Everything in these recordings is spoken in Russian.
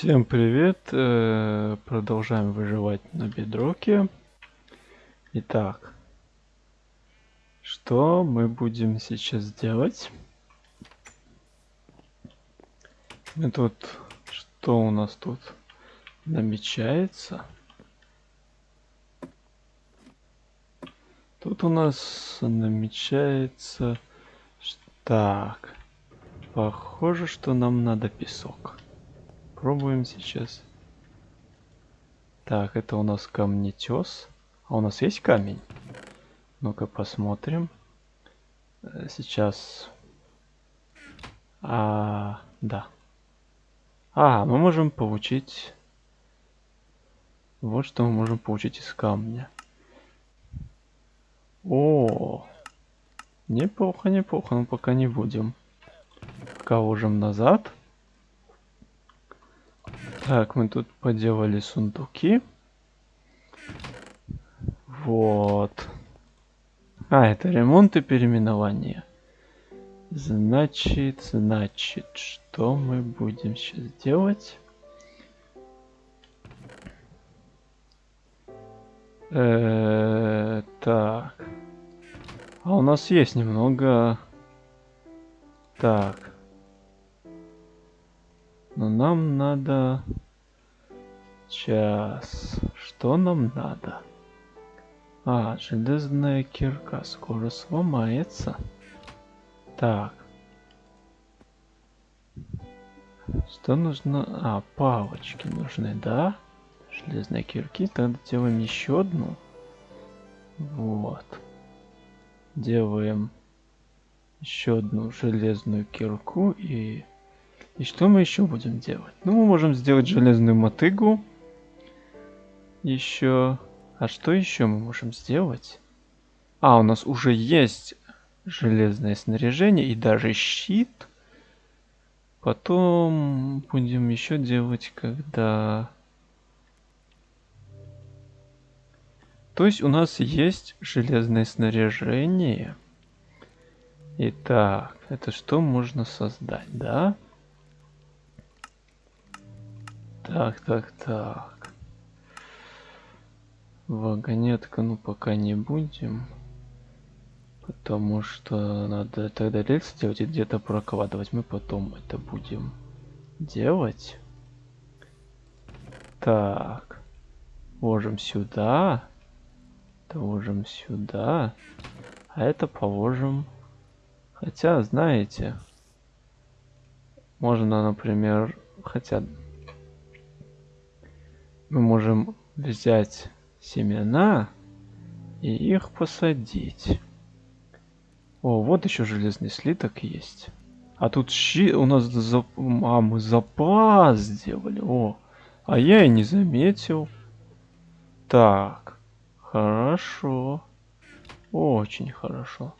Всем привет! Э, Продолжаем выживать на бедроке. Итак, что мы будем сейчас делать? Мы тут, что у нас тут намечается? Тут у нас намечается... Так, похоже, что нам надо песок. Пробуем сейчас. Так, это у нас камнетес. А у нас есть камень? Ну-ка посмотрим. Э, сейчас. А, да. А, мы можем получить... Вот что мы можем получить из камня. О, неплохо, неплохо, но пока не будем. Пока ложим назад. Так, мы тут поделали сундуки. Вот. А, это ремонт и переименование. Значит, значит, что мы будем сейчас делать? Э -э так. А у нас есть немного... Так. Но нам надо... Сейчас. Что нам надо? А, железная кирка скоро сломается. Так. Что нужно? А, палочки нужны, да? Железные кирки. Тогда делаем еще одну. Вот. Делаем еще одну железную кирку и и что мы еще будем делать? Ну, мы можем сделать железную мотыгу. Еще... А что еще мы можем сделать? А, у нас уже есть железное снаряжение и даже щит. Потом будем еще делать, когда... То есть у нас есть железное снаряжение. Итак, это что можно создать, да? Да. Так, так, так. Вагонетка, ну пока не будем. Потому что надо тогда рельсы делать и где-то прокладывать. Мы потом это будем делать. Так. Ложим сюда. Это ложим сюда. А это положим. Хотя, знаете, можно, например, хотя мы можем взять семена и их посадить. О, вот еще железный слиток есть. А тут щи у нас за... А, мы запас сделали. О, а я и не заметил. Так, хорошо. Очень хорошо.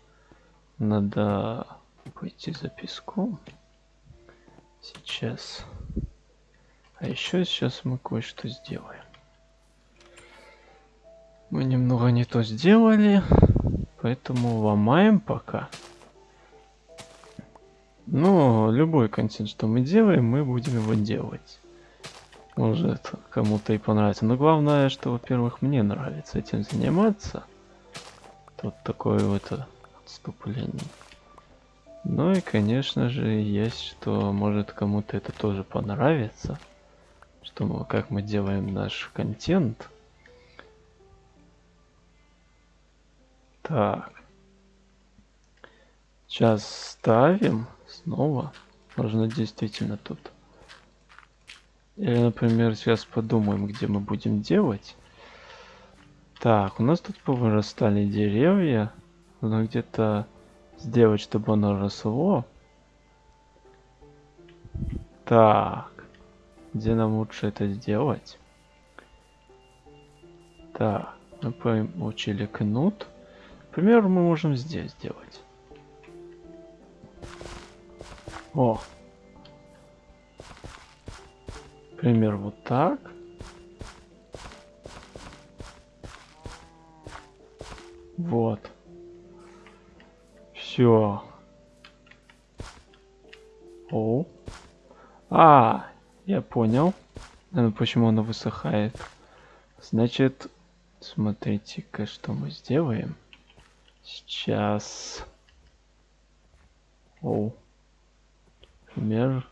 Надо пойти за песком. Сейчас. А еще сейчас мы кое-что сделаем. Мы немного не то сделали, поэтому ломаем пока. Но любой контент, что мы делаем, мы будем его делать. Может кому-то и понравится. Но главное, что, во-первых, мне нравится этим заниматься. Тут такое вот отступление. Ну и, конечно же, есть, что может кому-то это тоже понравится что мы, как мы делаем наш контент. Так. Сейчас ставим снова. Можно действительно тут. Или, например, сейчас подумаем, где мы будем делать. Так, у нас тут повырастали деревья. Нужно где-то сделать, чтобы оно росло. Так. Где нам лучше это сделать? Так, мы получили кнут. Например, мы можем здесь сделать. О! Например, вот так. Вот. Все. О. А, Я понял. Наверное, почему оно высыхает. Значит, смотрите-ка, что мы сделаем. Сейчас. Оу. Например,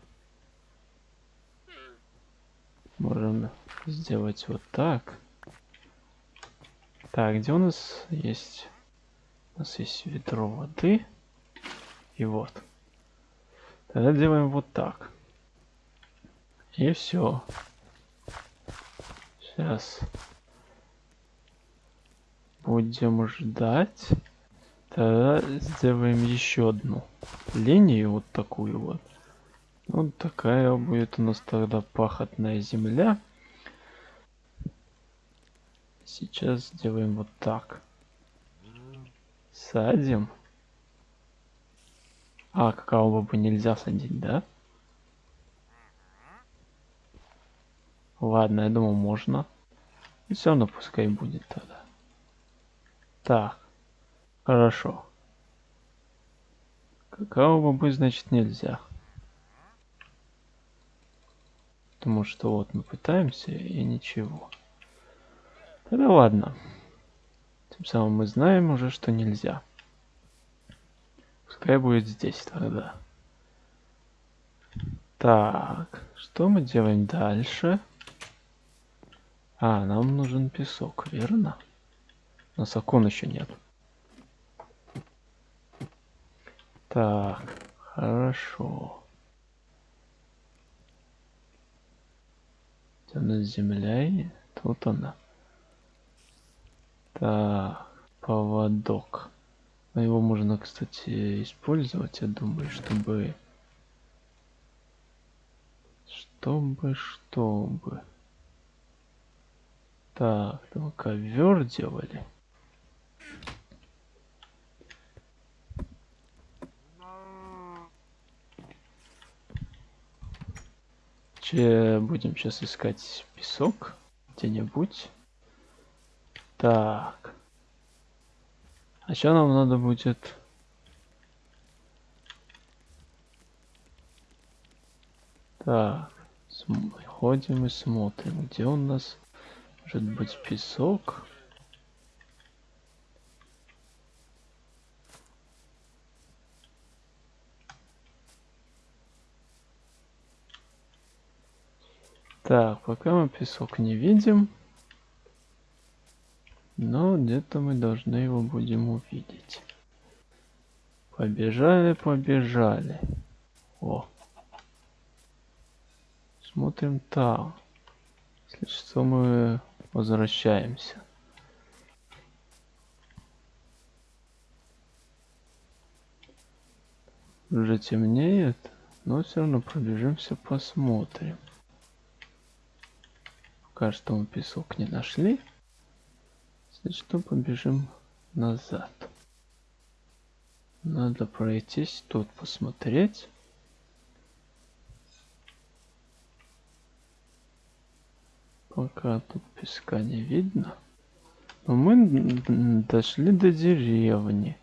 можем сделать вот так. Так, где у нас есть... У нас есть ведро воды. И вот. Тогда делаем вот так. И все. Сейчас. Будем ждать. Тогда сделаем еще одну линию, вот такую вот. Вот такая будет у нас тогда пахотная земля. Сейчас сделаем вот так. Садим. А, какао бы нельзя садить, да? Ладно, я думал, можно. И все равно пускай будет тогда. Так. Хорошо. Какао бобы, значит, нельзя. Потому что вот мы пытаемся и ничего. Тогда ладно. Тем самым мы знаем уже, что нельзя. Пускай будет здесь тогда. Так, что мы делаем дальше? А, нам нужен песок, верно? У нас окон еще нет. Так, хорошо. Где у нас земля? Тут она. Так, поводок. Но его можно, кстати, использовать, я думаю, чтобы... Чтобы, чтобы... Так, там ковер делали. Че будем сейчас искать песок где-нибудь. Так. А сейчас нам надо будет... Так. Ходим и смотрим, где у нас может быть песок. Так, пока мы песок не видим. Но где-то мы должны его будем увидеть. Побежали, побежали. О. Смотрим там. Если что, мы возвращаемся. Уже темнеет, но все равно пробежимся, посмотрим. Пока что мы песок не нашли. Если что, побежим назад. Надо пройтись тут, посмотреть. Пока тут песка не видно. Но мы дошли до деревни.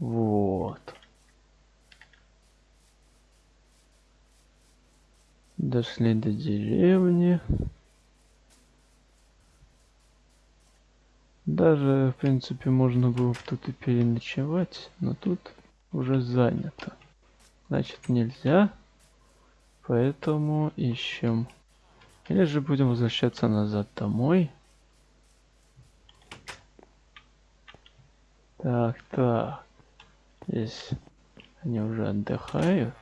Вот. Дошли до деревни. Даже, в принципе, можно было тут и переночевать, но тут уже занято. Значит, нельзя. Поэтому ищем. Или же будем возвращаться назад домой. Так, так. Здесь они уже отдыхают.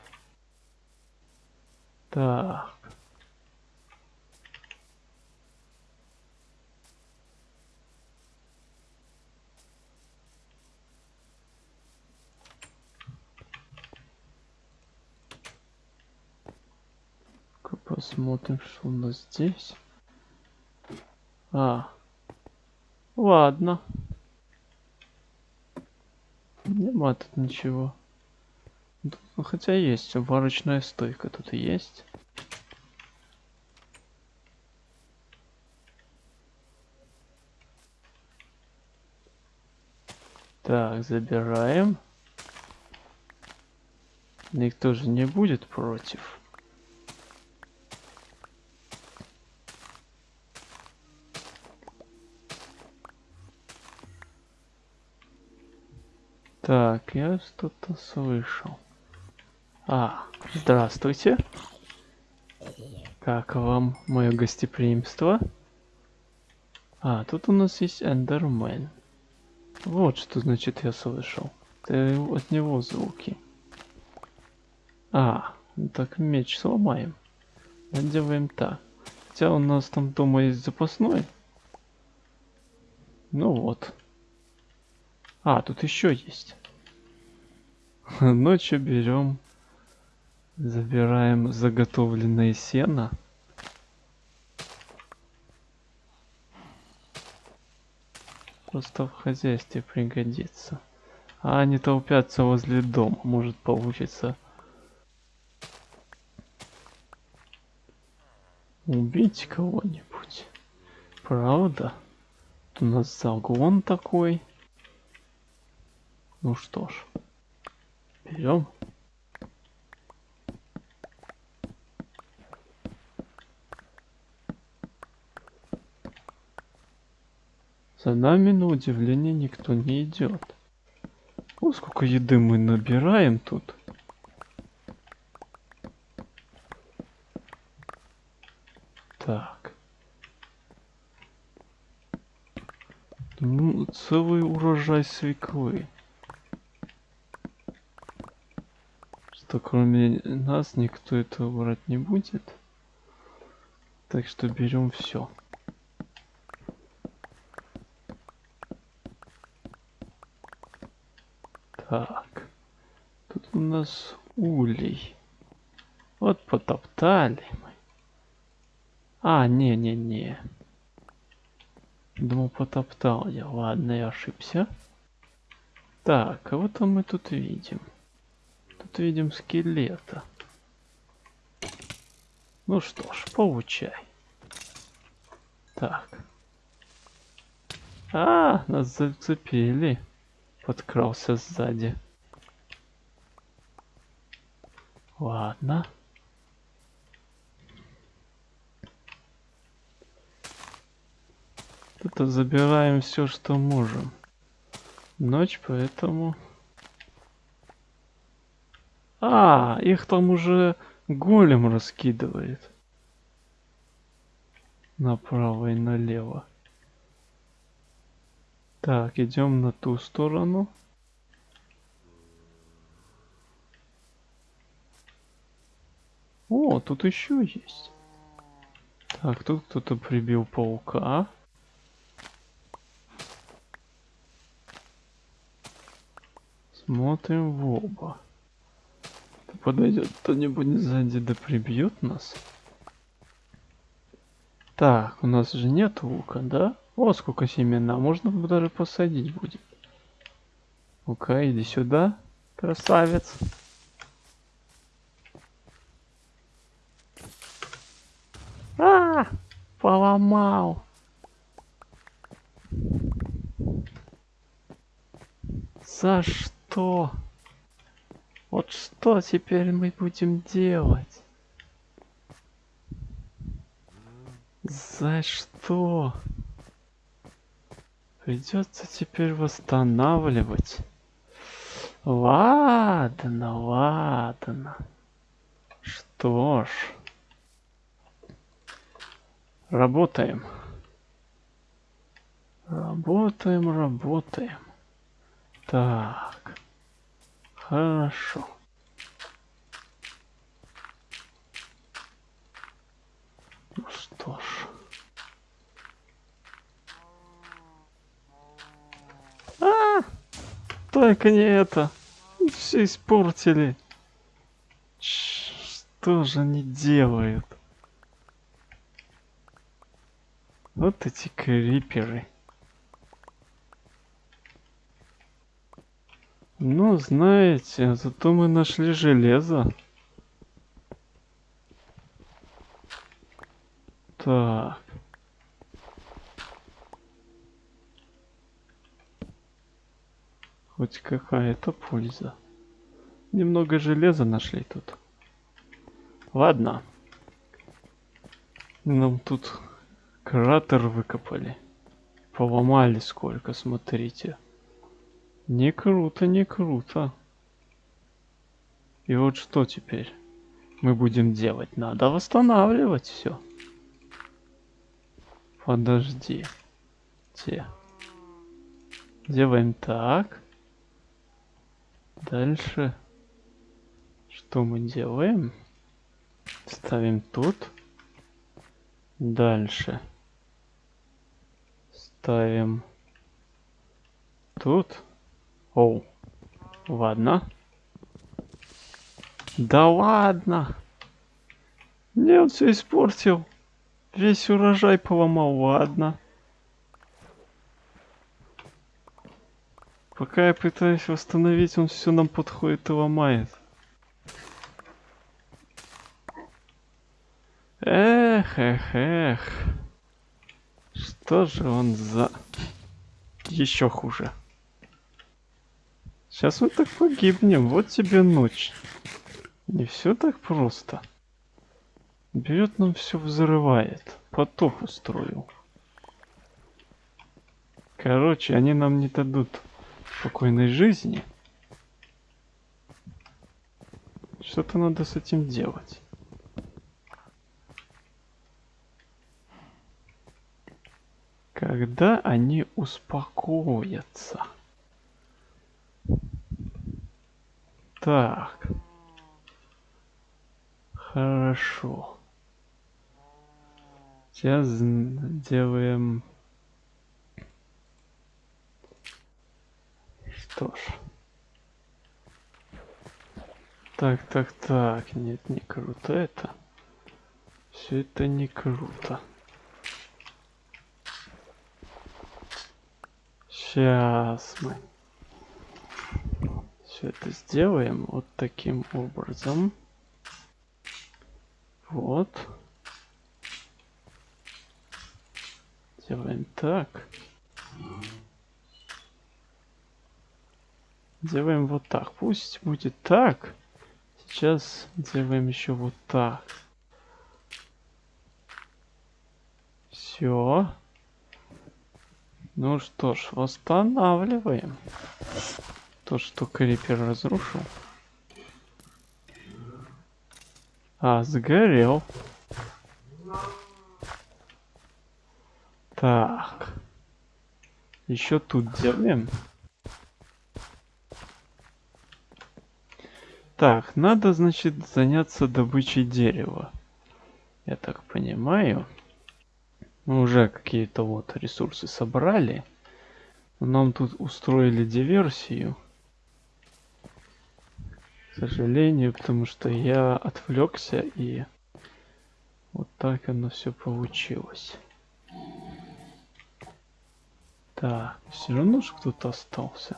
Так. Посмотрим, что у нас здесь. А, ладно. Нема тут ничего. Ну, хотя есть, варочная стойка тут и есть. Так, забираем. Никто же не будет против. Так, я что-то слышал. А, здравствуйте. Как вам мое гостеприимство? А, тут у нас есть Эндермен. Вот что значит я слышал. Это от него звуки. А, так меч сломаем. Делаем так. Хотя у нас там дома есть запасной. Ну вот. А, тут еще есть. Ночью берем, забираем заготовленное сено. Просто в хозяйстве пригодится. А они толпятся возле дома, может получится убить кого-нибудь. Правда? Тут у нас загон такой. Ну что ж, берем. За нами, на удивление, никто не идет. О, сколько еды мы набираем тут. Так. Ну, целый урожай свеклы. Что кроме нас никто этого брать не будет. Так что берем все. Так. Тут у нас улей. Вот потоптали мы. А, не-не-не. Думал, потоптал я. Ладно, я ошибся. Так, кого-то мы тут видим. Видим скелета. Ну что ж, получай. Так. А, нас зацепили подкрался сзади. Ладно. Тут забираем все, что можем. Ночь, поэтому... А, их там уже голем раскидывает. Направо и налево. Так, идем на ту сторону. О, тут еще есть. Так, тут кто-то прибил паука. Смотрим в оба. Подойдет кто-нибудь сзади да прибьет нас. Так, у нас же нет лука, да? О, сколько семена. Можно даже посадить будет. Ну-ка, иди сюда, красавец. А, поломал. За что? Вот что теперь мы будем делать? За что? Придется теперь восстанавливать. Ладно, ладно. Что ж. Работаем. Работаем, работаем. Так. Хорошо. Ну что ж. А, только не это. Все испортили. Что же они делают? Вот эти криперы. Ну, знаете, зато мы нашли железо. Так. Хоть какая-то польза. Немного железа нашли тут. Ладно. Нам тут кратер выкопали. Поломали сколько, смотрите. Не круто, не круто. И вот что теперь мы будем делать? Надо восстанавливать все. Подожди. Те. Делаем так. Дальше. Что мы делаем? Ставим тут. Дальше. Ставим тут. Оу. Ладно. Да ладно. Не, он все испортил. Весь урожай поломал, ладно. Пока я пытаюсь восстановить, он все нам подходит и ломает. Эх, эх, эх. Что же он за... Еще хуже. Сейчас мы так погибнем. Вот тебе ночь. Не все так просто. Берет нам все взрывает. Потоп устроил. Короче, они нам не дадут спокойной жизни. Что-то надо с этим делать. Когда они успокоятся. Так. Хорошо. Сейчас делаем... Что ж. Так, так, так. Нет, не круто это. Все это не круто. Сейчас мы все это сделаем вот таким образом. Вот. Делаем так. Делаем вот так. Пусть будет так. Сейчас делаем еще вот так. Все. Ну что ж, восстанавливаем. То, что крипер разрушил. А, сгорел. Так. Еще тут делаем. Так, надо, значит, заняться добычей дерева. Я так понимаю. Мы уже какие-то вот ресурсы собрали. Нам тут устроили диверсию. К сожалению, потому что я отвлекся и вот так оно все получилось. Так, все равно же кто-то остался.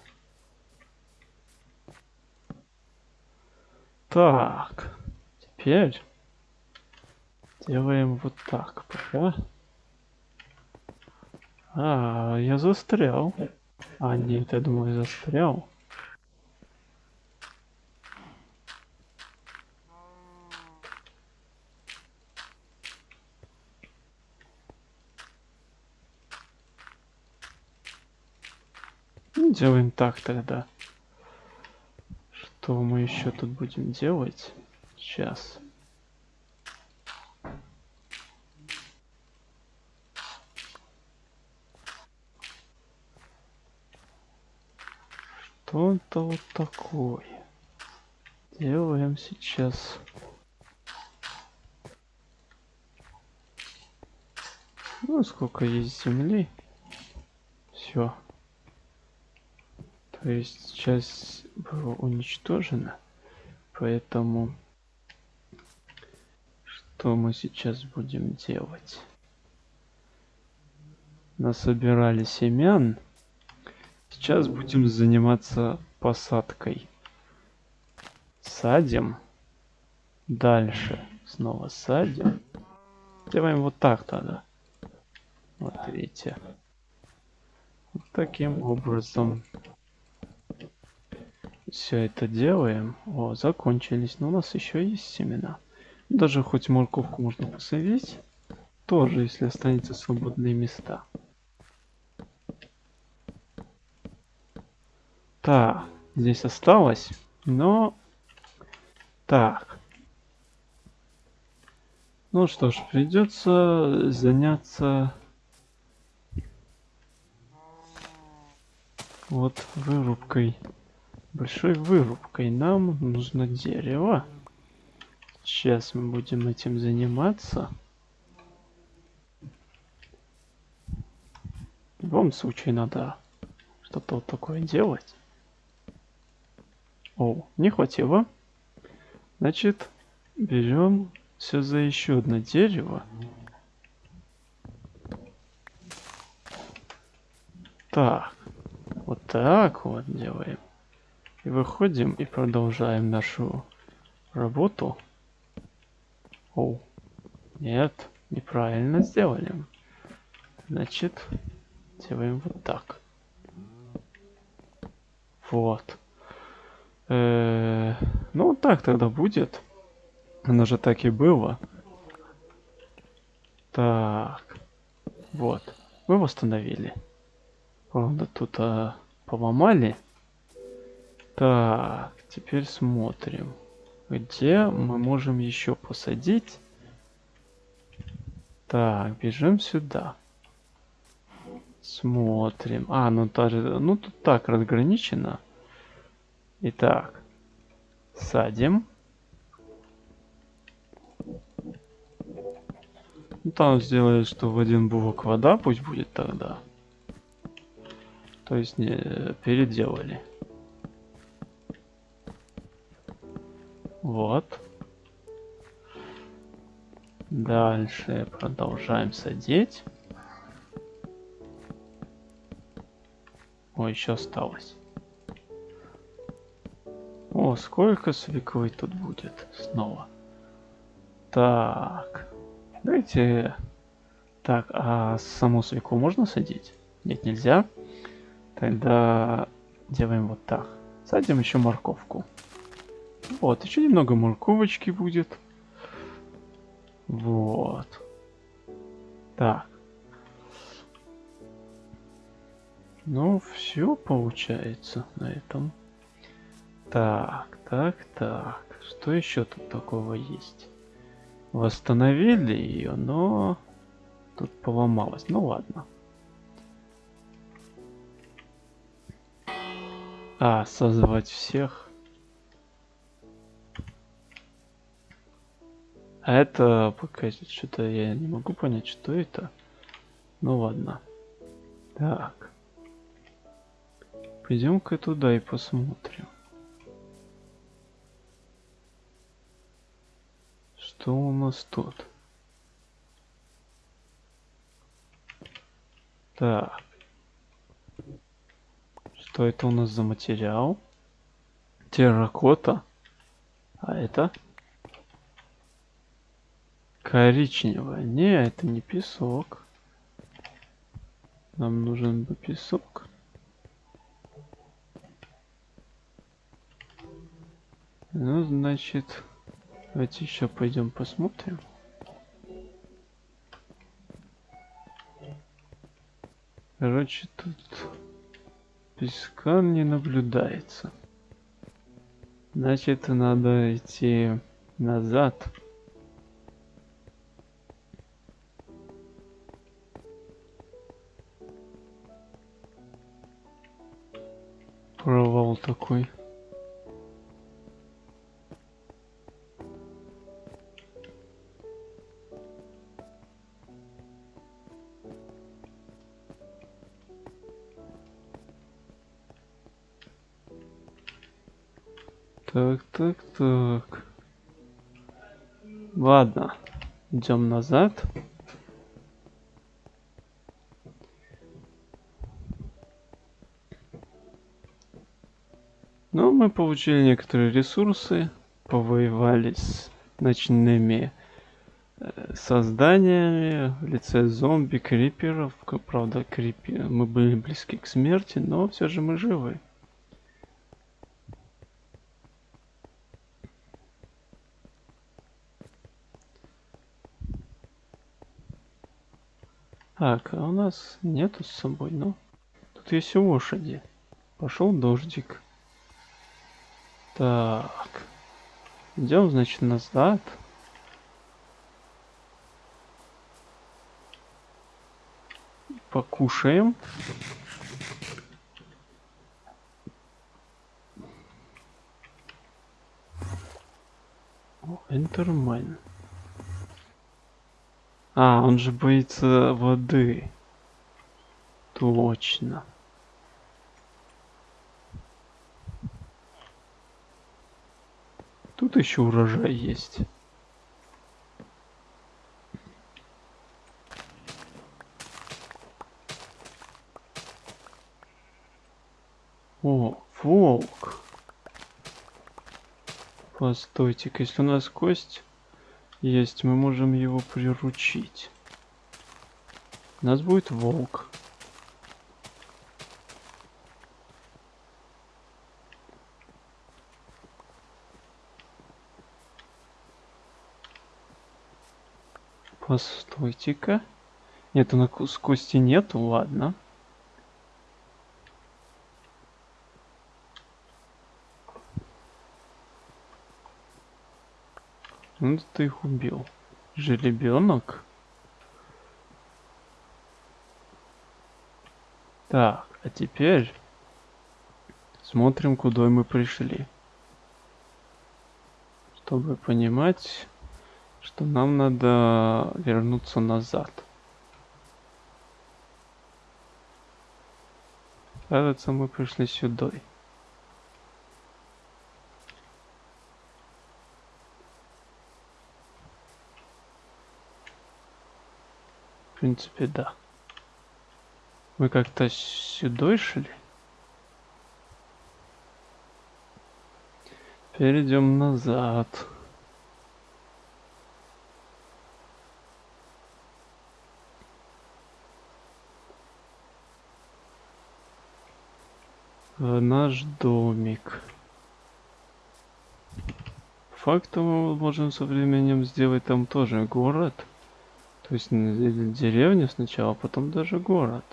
Так, теперь делаем вот так пока. А, я застрял. А, нет, я думаю, застрял. Ну, делаем так тогда. Что мы еще тут будем делать? Сейчас. Что-то вот такое. Делаем сейчас. Ну, сколько есть земли. Все. То есть часть была уничтожена. Поэтому что мы сейчас будем делать? Насобирали семян. Сейчас будем заниматься посадкой. Садим. Дальше снова садим. Делаем вот так тогда. Видите. Вот таким образом все это делаем. О, закончились. Но у нас еще есть семена. Даже хоть морковку можно посадить. Тоже, если останется свободные места. Так, здесь осталось, но... Так. Ну что ж, придется заняться... Вот вырубкой. Большой вырубкой. Нам нужно дерево. Сейчас мы будем этим заниматься. В любом случае надо что-то вот такое делать. О, не хватило. Значит, берем все за еще одно дерево. Так, вот так вот делаем. И выходим и продолжаем нашу работу. О, нет, неправильно сделали. Значит, делаем вот так. Вот. Э -э ну, так тогда будет. Оно же так и было. Так. Вот. Мы восстановили. Правда, тут а, поломали. Так, теперь смотрим. Где мы можем еще посадить? Так, бежим сюда. Смотрим. А, ну, даже, ну тут так разграничено. Итак, садим. Ну, там сделали, что в один блок вода пусть будет тогда. То есть не переделали. Вот. Дальше продолжаем садить. О, еще осталось. О, сколько свеклы тут будет снова. Так. Давайте... Так, а саму свеклу можно садить? Нет, нельзя. Тогда делаем вот так. Садим еще морковку. Вот, еще немного морковочки будет. Вот. Так. Ну, все получается на этом. Так, так, так. Что еще тут такого есть? Восстановили ее, но тут поломалось. Ну ладно. А, созвать всех. А это пока что-то я не могу понять, что это. Ну ладно. Так. Пойдем-ка туда и посмотрим. Что у нас тут? Так. Что это у нас за материал? Терракота. А это? Коричневая. Не, это не песок. Нам нужен бы песок. Ну, значит, давайте еще пойдем посмотрим. Короче, тут песка не наблюдается. Значит, надо идти назад. Такой. Так, так, так. Ладно, идем назад. Мы получили некоторые ресурсы, повоевали с ночными э, созданиями в лице зомби, криперов. Правда, крипи... мы были близки к смерти, но все же мы живы. Так, а у нас нету с собой, ну. Тут есть лошади. Пошел дождик. Так. Идем, значит, назад. Покушаем. Энтермен. А, он же боится воды. Точно. Тут еще урожай есть. О, волк. Постойте-ка, если у нас кость есть, мы можем его приручить. У нас будет волк. Постойте-ка. Нет, у нас кости нету, ладно. Ну ты их убил. Жеребенок. Так, а теперь смотрим, куда мы пришли. Чтобы понимать, что нам надо вернуться назад. Кажется, мы пришли сюда. принципе, да. Мы как-то сюда шли. Перейдем назад. В наш домик. Фактом мы можем со временем сделать там тоже город. То есть деревня сначала, а потом даже город.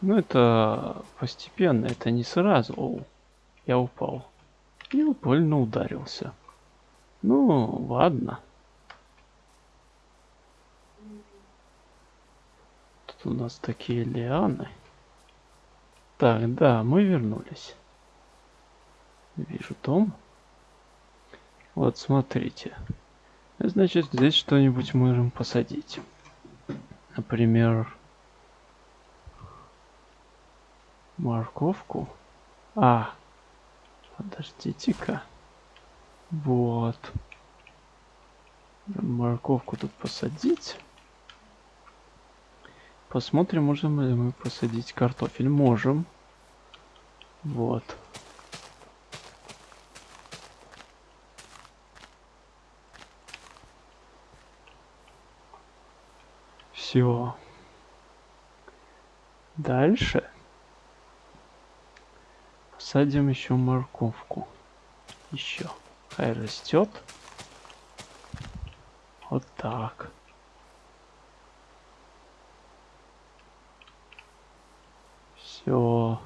Ну это постепенно, это не сразу. О, я упал. И больно ударился. Ну, ладно. Тут у нас такие лианы. Так, да, мы вернулись. Вижу дом. Вот, смотрите. Значит, здесь что-нибудь можем посадить. Например, морковку. А, подождите-ка. Вот. Морковку тут посадить. Посмотрим, можем ли мы посадить картофель. Можем. Вот. Все. Дальше посадим еще морковку. Еще. Хай растет. Вот так. Все.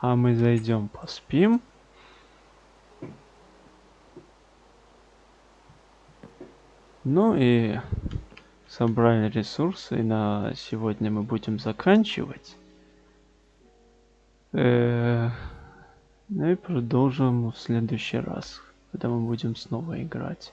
А мы зайдем, поспим. Ну и собрали ресурсы. И на сегодня мы будем заканчивать. Э -э ну и продолжим в следующий раз, когда мы будем снова играть.